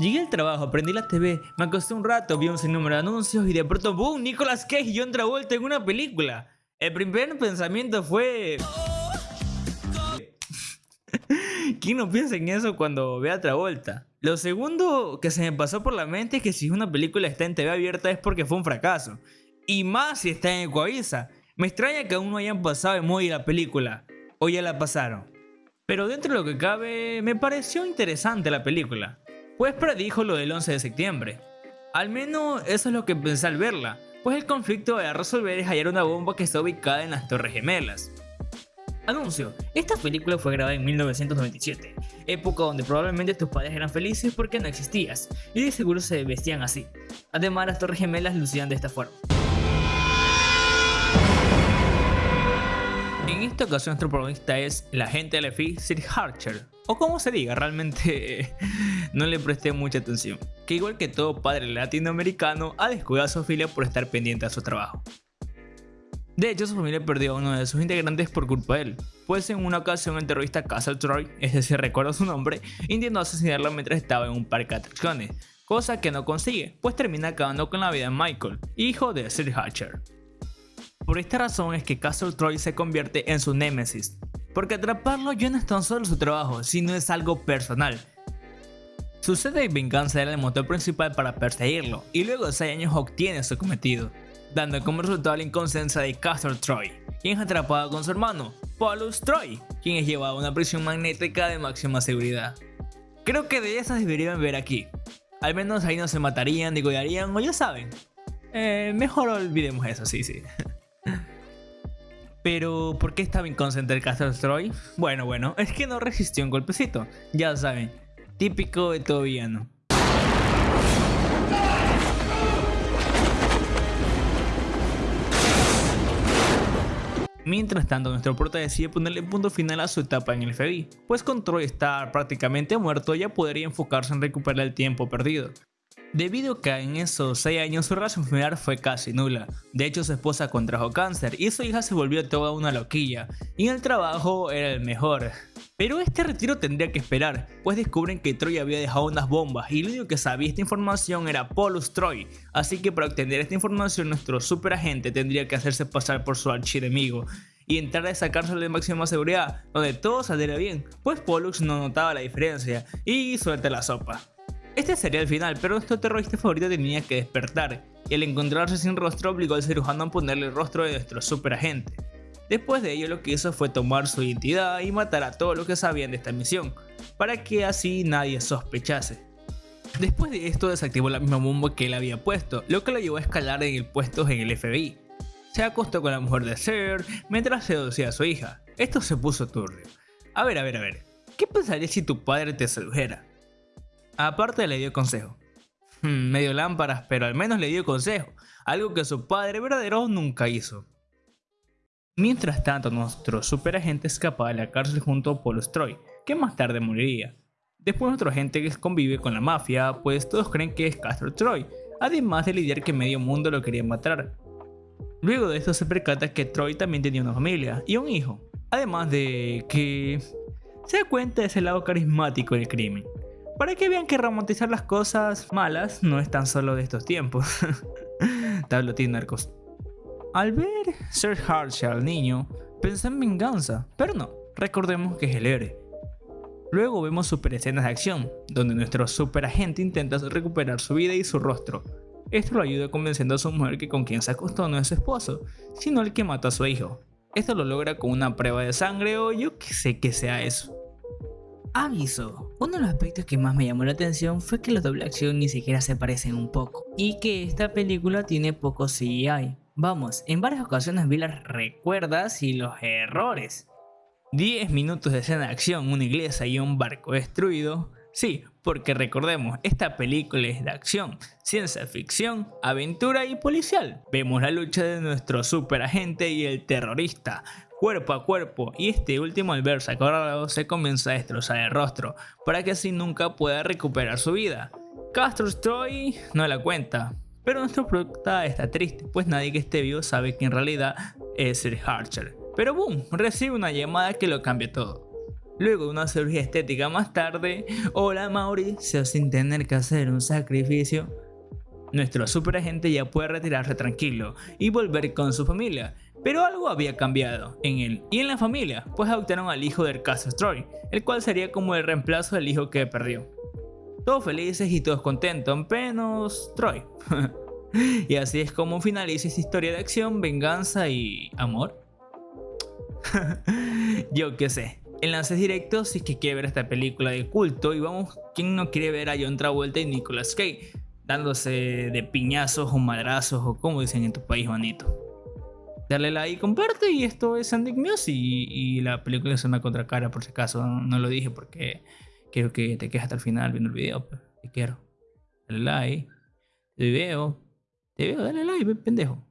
Llegué al trabajo, prendí la TV, me acosté un rato, vi un sinnúmero de anuncios y de pronto ¡boom! Nicolas Cage y John Travolta en una película. El primer pensamiento fue... ¿Quién no piensa en eso cuando ve a Travolta? Lo segundo que se me pasó por la mente es que si una película está en TV abierta es porque fue un fracaso. Y más si está en Ecuavisa. Me extraña que aún no hayan pasado de moda la película. O ya la pasaron. Pero dentro de lo que cabe, me pareció interesante la película pues predijo lo del 11 de septiembre. Al menos eso es lo que pensé al verla, pues el conflicto a resolver es hallar una bomba que está ubicada en las Torres Gemelas. Anuncio, esta película fue grabada en 1997, época donde probablemente tus padres eran felices porque no existías, y de seguro se vestían así. Además las Torres Gemelas lucían de esta forma. En esta ocasión nuestro protagonista es la agente del FBI Sir Archer, o como se diga, realmente no le presté mucha atención, que igual que todo padre latinoamericano ha descuidado a su familia por estar pendiente a su trabajo. De hecho, su familia perdió a uno de sus integrantes por culpa de él, pues en una ocasión el terrorista Castle Troy, es decir, recuerdo su nombre, intentó asesinarlo mientras estaba en un parque de atracciones, cosa que no consigue, pues termina acabando con la vida de Michael, hijo de Sir Hatcher. Por esta razón es que Castle Troy se convierte en su némesis, porque atraparlo ya no es tan solo su trabajo, sino es algo personal. Su sed de venganza era el motor principal para perseguirlo, y luego de 6 años obtiene su cometido, dando como resultado la inconsciencia de Castor Troy, quien es atrapado con su hermano, Paulus Troy, quien es llevado a una prisión magnética de máxima seguridad. Creo que de esas deberían ver aquí. Al menos ahí no se matarían, degollarían o ya saben. Eh, mejor olvidemos eso, sí, sí. Pero, ¿por qué estaba inconsciente el Castle Troy? Bueno, bueno, es que no resistió un golpecito. Ya saben, típico de todo villano. Mientras tanto, nuestro prota decide ponerle punto final a su etapa en el FBI, pues con Troy estar prácticamente muerto ya podría enfocarse en recuperar el tiempo perdido. Debido a que en esos 6 años su relación familiar fue casi nula, de hecho su esposa contrajo cáncer y su hija se volvió toda una loquilla, y el trabajo era el mejor. Pero este retiro tendría que esperar, pues descubren que Troy había dejado unas bombas y lo único que sabía esta información era Polus Troy, así que para obtener esta información nuestro superagente tendría que hacerse pasar por su archienemigo y entrar a esa cárcel de máxima seguridad, donde todo saldría bien, pues Pollux no notaba la diferencia y suelta la sopa. Este sería el final, pero nuestro terrorista favorito tenía que despertar, y al encontrarse sin rostro obligó al cirujano a ponerle el rostro de nuestro superagente. Después de ello lo que hizo fue tomar su identidad y matar a todos los que sabían de esta misión, para que así nadie sospechase. Después de esto desactivó la misma bomba que él había puesto, lo que lo llevó a escalar en el puesto en el FBI. Se acostó con la mujer de Sir mientras seducía a su hija. Esto se puso turbio. A ver, a ver, a ver. ¿Qué pensaría si tu padre te sedujera? Aparte le dio consejo. Medio lámparas, pero al menos le dio consejo, algo que su padre verdadero nunca hizo. Mientras tanto, nuestro superagente escapa de la cárcel junto a Paul Troy, que más tarde moriría. Después nuestro agente convive con la mafia, pues todos creen que es Castro Troy, además de lidiar que medio mundo lo quería matar. Luego de esto se percata que Troy también tenía una familia y un hijo, además de que se da cuenta de ese lado carismático del crimen. Para que vean que romantizar las cosas malas no es tan solo de estos tiempos. Tablotín narcos. Al ver Sir Harsha al niño, pensé en venganza, pero no, recordemos que es el héroe. Luego vemos super escenas de acción, donde nuestro super agente intenta recuperar su vida y su rostro. Esto lo ayuda convenciendo a su mujer que con quien se acostó no es su esposo, sino el que mató a su hijo. Esto lo logra con una prueba de sangre o yo que sé que sea eso. Aviso, uno de los aspectos que más me llamó la atención fue que los doble acción ni siquiera se parecen un poco y que esta película tiene poco CGI. Vamos, en varias ocasiones vi las recuerdas y los errores. 10 minutos de escena de acción, una iglesia y un barco destruido. Sí, porque recordemos, esta película es de acción, ciencia ficción, aventura y policial. Vemos la lucha de nuestro superagente y el terrorista, cuerpo a cuerpo y este último al verse acorralado se comienza a destrozar el rostro para que así nunca pueda recuperar su vida. Castro Troy no la cuenta, pero nuestro prota está triste pues nadie que esté vivo sabe que en realidad es Sir Archer. Pero boom, recibe una llamada que lo cambia todo. Luego de una cirugía estética más tarde, hola Mauricio sin tener que hacer un sacrificio. Nuestro superagente ya puede retirarse tranquilo y volver con su familia, pero algo había cambiado en él y en la familia, pues adoptaron al hijo del caso Troy, el cual sería como el reemplazo del hijo que perdió. Todos felices y todos contentos, menos Troy. y así es como finaliza esta historia de acción, venganza y amor. Yo qué sé. Enlaces directos si es que quiere ver esta película de culto y vamos, ¿quién no quiere ver a John Travolta y Nicolas Cage dándose de piñazos o madrazos o como dicen en tu país, bonito? Dale like, comparte. Y esto es Sandic News y, la película es una contracara por si acaso, no, lo dije porque quiero que te quedes hasta el final viendo el video, pues, te quiero. Dale like, te veo, te veo, dale like, pendejo.